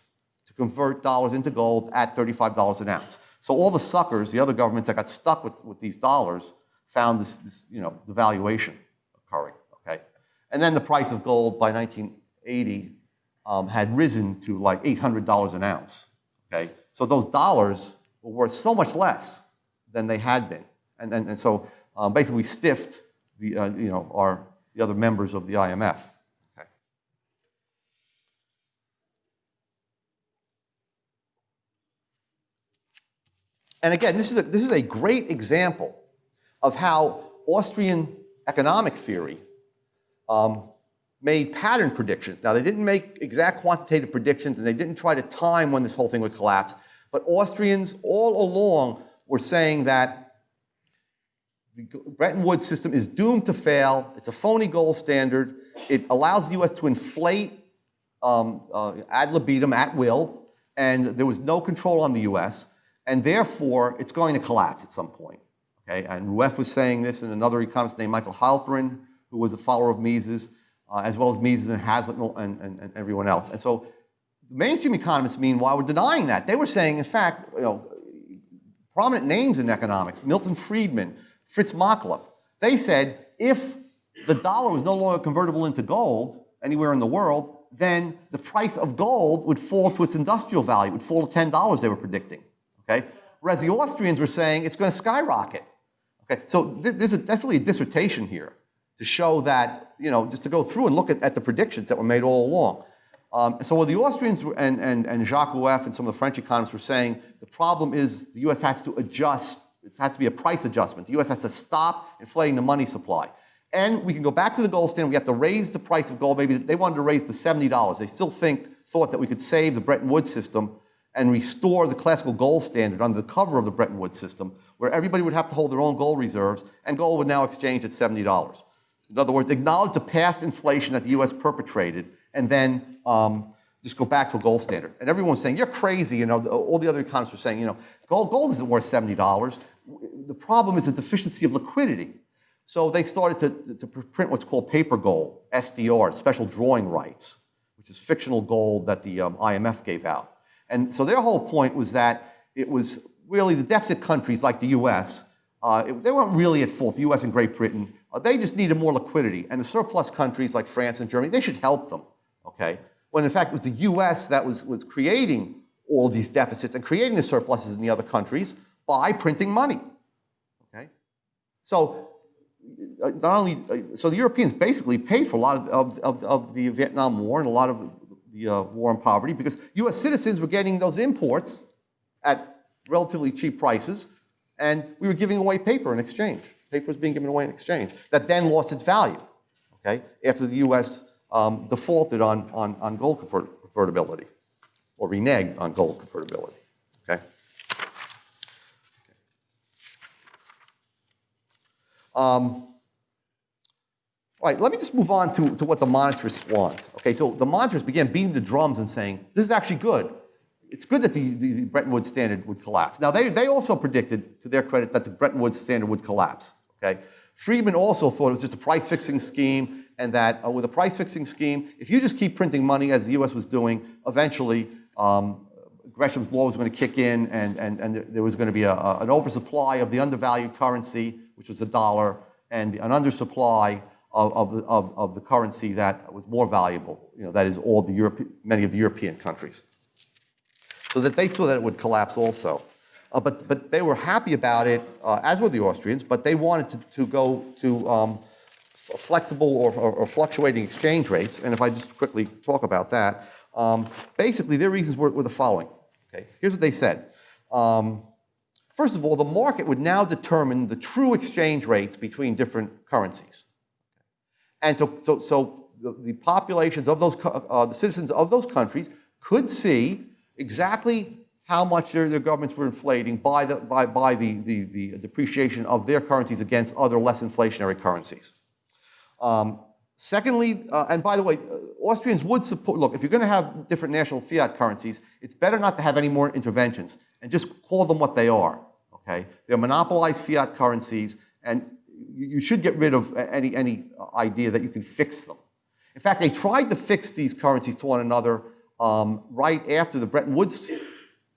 to convert dollars into gold at $35 an ounce. So all the suckers, the other governments that got stuck with, with these dollars, found this, this you know, devaluation occurring. Okay, and then the price of gold by 1980 um, had risen to like $800 an ounce. Okay, so those dollars were worth so much less than they had been, and and, and so um, basically we stiffed the uh, you know our the other members of the IMF. Okay. And again, this is a, this is a great example of how Austrian economic theory um, made pattern predictions. Now, they didn't make exact quantitative predictions and they didn't try to time when this whole thing would collapse, but Austrians all along were saying that the Bretton Woods system is doomed to fail. It's a phony gold standard. It allows the U.S. to inflate um, uh, ad libitum, at will, and there was no control on the U.S., and therefore it's going to collapse at some point. Okay? And Rueff was saying this, and another economist named Michael Heilperin, who was a follower of Mises, uh, as well as Mises and Hazlitt and, and, and everyone else. And so mainstream economists, meanwhile, were denying that. They were saying, in fact, you know, prominent names in economics, Milton Friedman, Fritz Machlup, they said if the dollar was no longer convertible into gold anywhere in the world, then the price of gold would fall to its industrial value, would fall to $10 they were predicting, okay? Whereas the Austrians were saying it's going to skyrocket, okay? So th there's a, definitely a dissertation here to show that, you know, just to go through and look at, at the predictions that were made all along. Um, so what the Austrians and, and, and Jacques Rueff and some of the French economists were saying, the problem is the U.S. has to adjust, it has to be a price adjustment. The U.S. has to stop inflating the money supply. And we can go back to the gold standard, we have to raise the price of gold, maybe they wanted to raise to $70. They still think, thought that we could save the Bretton Woods system and restore the classical gold standard under the cover of the Bretton Woods system, where everybody would have to hold their own gold reserves, and gold would now exchange at $70. In other words, acknowledge the past inflation that the U.S. perpetrated, and then um, just go back to a gold standard. And everyone's saying, you're crazy, you know, all the other economists were saying, you know, gold, gold isn't worth $70. The problem is the deficiency of liquidity. So they started to, to print what's called paper gold, SDR, special drawing rights, which is fictional gold that the um, IMF gave out. And so their whole point was that it was really the deficit countries like the US, uh, it, they weren't really at fault, the US and Great Britain, they just needed more liquidity. And the surplus countries like France and Germany, they should help them, okay? When in fact it was the US that was, was creating all these deficits and creating the surpluses in the other countries by printing money, okay? So uh, not only, uh, so the Europeans basically paid for a lot of, of, of, of the Vietnam War and a lot of the uh, war on poverty because US citizens were getting those imports at relatively cheap prices and we were giving away paper in exchange. Paper was being given away in exchange that then lost its value, okay, after the US um, defaulted on, on, on gold convertibility or reneged on gold convertibility, okay. Um, all right, let me just move on to, to what the monetarists want. Okay, so the monetarists began beating the drums and saying, this is actually good. It's good that the, the, Bretton Woods standard would collapse. Now, they, they also predicted, to their credit, that the Bretton Woods standard would collapse. Okay, Friedman also thought it was just a price fixing scheme and that uh, with a price fixing scheme, if you just keep printing money as the US was doing, eventually um, Gresham's law was going to kick in and, and, and there was going to be a, a, an oversupply of the undervalued currency, which was the dollar, and an undersupply of, of, of, of the currency that was more valuable, you know, that is all the Europe, many of the European countries. So that they saw that it would collapse also. Uh, but, but they were happy about it, uh, as were the Austrians, but they wanted to, to go to um, flexible or, or, or, fluctuating exchange rates. And if I just quickly talk about that, um, basically their reasons were, were, the following. Okay, here's what they said. Um, first of all, the market would now determine the true exchange rates between different currencies. And so, so, so the, the populations of those, uh, the citizens of those countries could see exactly how much their, their governments were inflating by, the, by, by the, the, the depreciation of their currencies against other less inflationary currencies. Um, secondly, uh, and by the way, uh, Austrians would support, look, if you're going to have different national fiat currencies, it's better not to have any more interventions and just call them what they are, okay? They're monopolized fiat currencies and you should get rid of any, any idea that you can fix them. In fact, they tried to fix these currencies to one another um, right after the Bretton Woods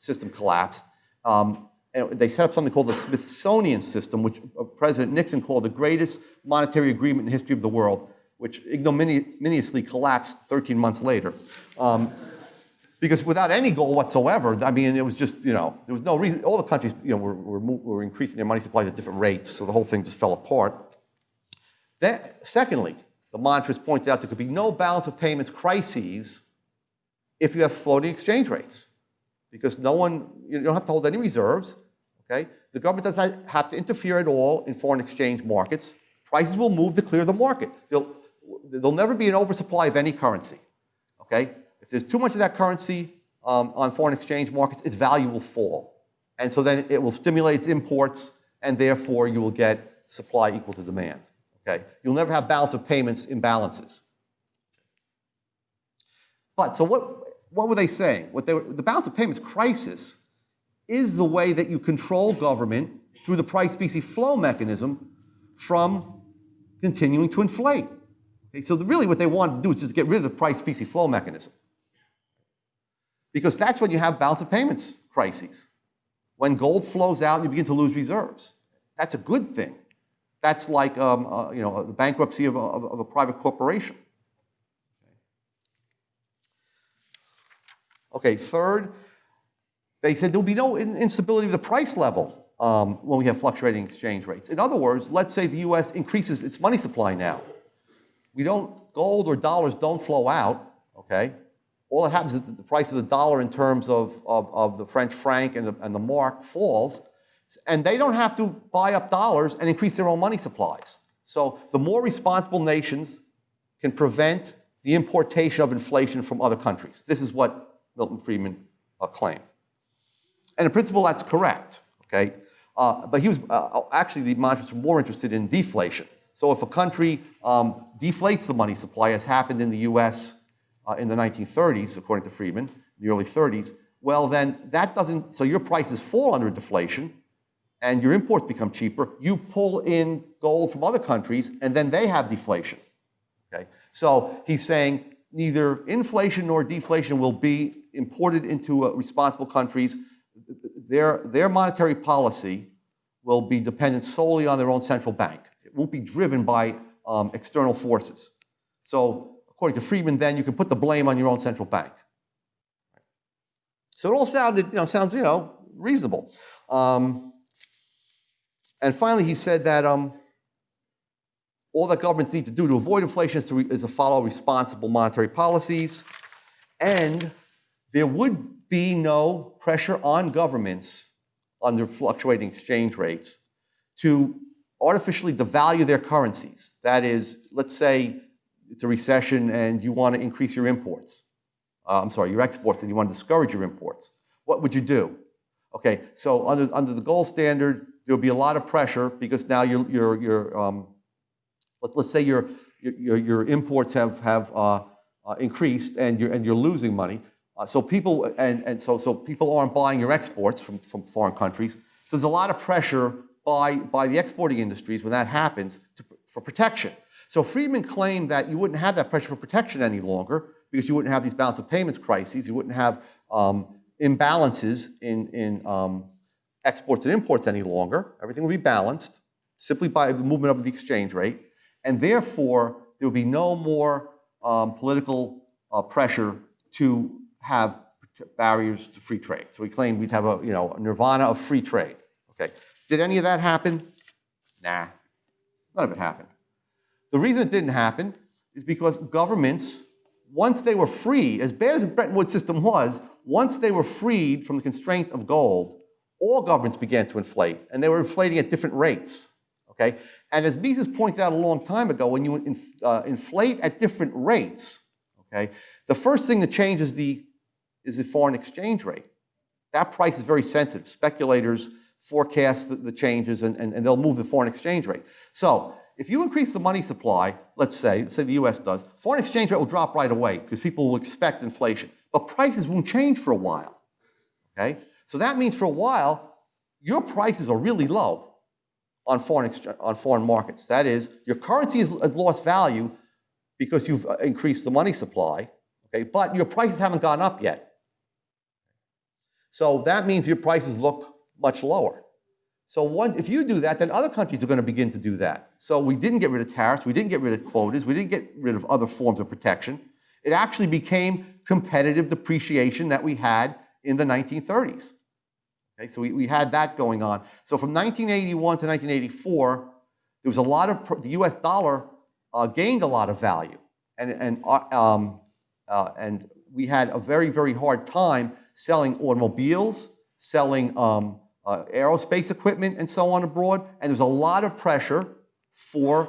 system collapsed. Um, and they set up something called the Smithsonian system, which uh, President Nixon called the greatest monetary agreement in the history of the world, which ignominiously collapsed 13 months later. Um, because without any goal whatsoever, I mean, it was just, you know, there was no reason, all the countries, you know, were, were, were increasing their money supplies at different rates, so the whole thing just fell apart. Then, secondly, the monetarists pointed out there could be no balance of payments crises if you have floating exchange rates, because no one, you don't have to hold any reserves, okay? The government doesn't have to interfere at all in foreign exchange markets. Prices will move to clear the market. There'll, there'll never be an oversupply of any currency, okay? If there's too much of that currency um, on foreign exchange markets, its value will fall. And so then it will stimulate imports, and therefore you will get supply equal to demand. Okay? You'll never have balance of payments imbalances. But so what, what were they saying? What they were, the balance of payments crisis is the way that you control government through the price specie flow mechanism from continuing to inflate. Okay, so really what they wanted to do is just get rid of the price specie flow mechanism. Because that's when you have balance of payments crises. When gold flows out, and you begin to lose reserves. That's a good thing. That's like um, uh, you know, the bankruptcy of a, of a private corporation. Okay, third, they said there will be no instability of the price level um, when we have fluctuating exchange rates. In other words, let's say the US increases its money supply now. We don't, gold or dollars don't flow out, okay? All that happens is that the price of the dollar in terms of, of, of the French franc and the, and the mark falls, and they don't have to buy up dollars and increase their own money supplies. So the more responsible nations can prevent the importation of inflation from other countries. This is what Milton Friedman uh, claimed. And in principle, that's correct, okay? Uh, but he was, uh, actually, the monetarists were more interested in deflation. So if a country um, deflates the money supply, as happened in the US uh, in the 1930s, according to Friedman, the early 30s, well, then that doesn't, so your prices fall under deflation and your imports become cheaper. You pull in gold from other countries and then they have deflation. Okay? So he's saying neither inflation nor deflation will be imported into uh, responsible countries. Their, their monetary policy will be dependent solely on their own central bank. It won't be driven by um, external forces. So according to Friedman, then you can put the blame on your own central bank. So it all sounded, you know, sounds, you know, reasonable. Um, and finally, he said that um, all that governments need to do to avoid inflation is to, is to follow responsible monetary policies. And there would be no pressure on governments under fluctuating exchange rates to artificially devalue their currencies. That is, let's say it's a recession and you want to increase your imports. Uh, I'm sorry, your exports and you want to discourage your imports. What would you do? Okay, so under, under the gold standard, there would be a lot of pressure because now your, your, your um, let, us say your, your, your imports have, have uh, uh, increased and you're, and you're losing money. Uh, so people, and, and so, so people aren't buying your exports from, from foreign countries. So there's a lot of pressure by, by the exporting industries when that happens to, for protection. So Friedman claimed that you wouldn't have that pressure for protection any longer because you wouldn't have these balance of payments crises, you wouldn't have um, imbalances in, in um, exports and imports any longer. Everything would be balanced simply by the movement of the exchange rate. And therefore, there would be no more um, political uh, pressure to have barriers to free trade. So we claimed we'd have a, you know, a nirvana of free trade. Okay. Did any of that happen? Nah, none of it happened. The reason it didn't happen is because governments, once they were free, as bad as the Bretton Woods system was, once they were freed from the constraint of gold, all governments began to inflate, and they were inflating at different rates. Okay? And as Mises pointed out a long time ago, when you inf uh, inflate at different rates, okay, the first thing that changes the is the foreign exchange rate. That price is very sensitive. Speculators forecast the, the changes and, and, and, they'll move the foreign exchange rate. So if you increase the money supply, let's say, say the US does, foreign exchange rate will drop right away because people will expect inflation. But prices won't change for a while. Okay? So that means for a while, your prices are really low on foreign, on foreign markets. That is, your currency has, has lost value because you've uh, increased the money supply, okay, but your prices haven't gone up yet. So that means your prices look much lower. So one, if you do that, then other countries are going to begin to do that. So we didn't get rid of tariffs, we didn't get rid of quotas, we didn't get rid of other forms of protection. It actually became competitive depreciation that we had in the 1930s. Okay, so we, we had that going on. So from 1981 to 1984, there was a lot of, the US dollar uh, gained a lot of value. And, and, uh, um, uh, and we had a very, very hard time selling automobiles, selling um, uh, aerospace equipment and so on abroad. And there's a lot of pressure for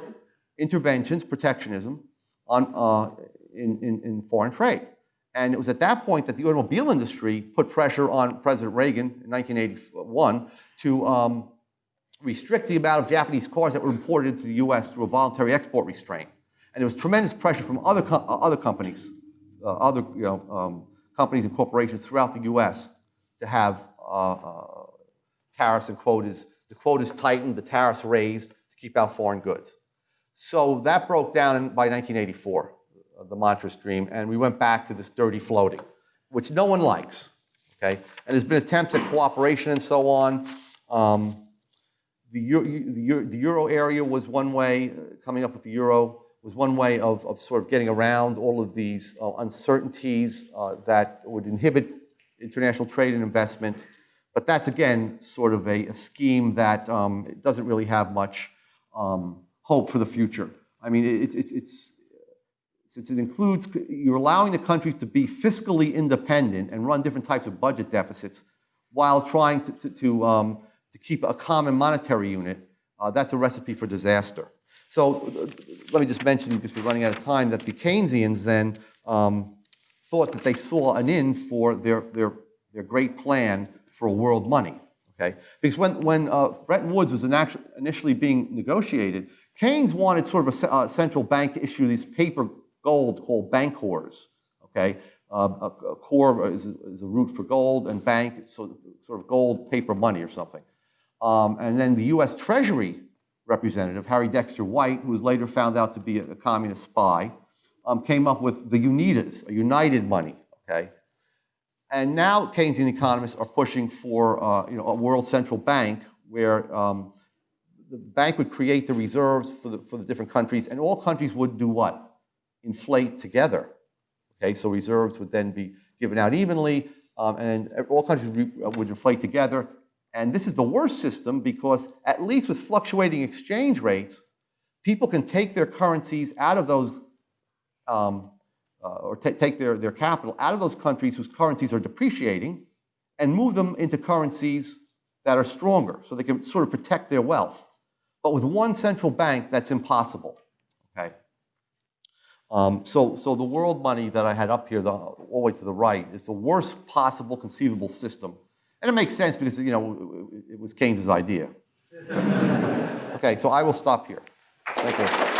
interventions, protectionism, on, uh, in, in, in foreign trade. And it was at that point that the automobile industry put pressure on President Reagan in 1981 to um, restrict the amount of Japanese cars that were imported into the US through a voluntary export restraint. And there was tremendous pressure from other, co uh, other companies, uh, other you know, um, companies and corporations throughout the US to have uh, uh, tariffs and quotas. The quotas tightened, the tariffs raised to keep out foreign goods. So that broke down in- by 1984, uh, the mantra stream, and we went back to this dirty floating, which no one likes, okay? And there's been attempts at cooperation and so on. Um, the euro, the euro, the euro area was one way, uh, coming up with the euro was one way of, of sort of getting around all of these uh, uncertainties uh, that would inhibit international trade and investment. But that's again sort of a, a scheme that um, doesn't really have much um, hope for the future. I mean, it, it, it's, since it includes, you're allowing the countries to be fiscally independent and run different types of budget deficits while trying to, to, to, um, to keep a common monetary unit, uh, that's a recipe for disaster. So uh, let me just mention, because we're running out of time, that the Keynesians then um, thought that they saw an in for their, their, their great plan for world money. Okay? Because when, when uh, Bretton Woods was initially being negotiated, Keynes wanted sort of a uh, central bank to issue these paper gold called bancors. Okay? Um, a, a core is, is a root for gold, and bank, so sort of gold paper money or something. Um, and then the U.S. Treasury representative, Harry Dexter White, who was later found out to be a, a communist spy, um, came up with the UNITAs, a united money, okay? And now Keynesian economists are pushing for uh, you know, a world central bank where um, the bank would create the reserves for the, for the different countries, and all countries would do what? Inflate together. Okay, so reserves would then be given out evenly, um, and all countries would, would inflate together. And this is the worst system because, at least with fluctuating exchange rates, people can take their currencies out of those, um, uh, or take their, their capital out of those countries whose currencies are depreciating and move them into currencies that are stronger so they can sort of protect their wealth. But with one central bank, that's impossible. Okay? Um, so, so the world money that I had up here, the, all the way to the right, is the worst possible conceivable system. And it makes sense because, you know, it was Keynes's idea. okay, so I will stop here. Thank you.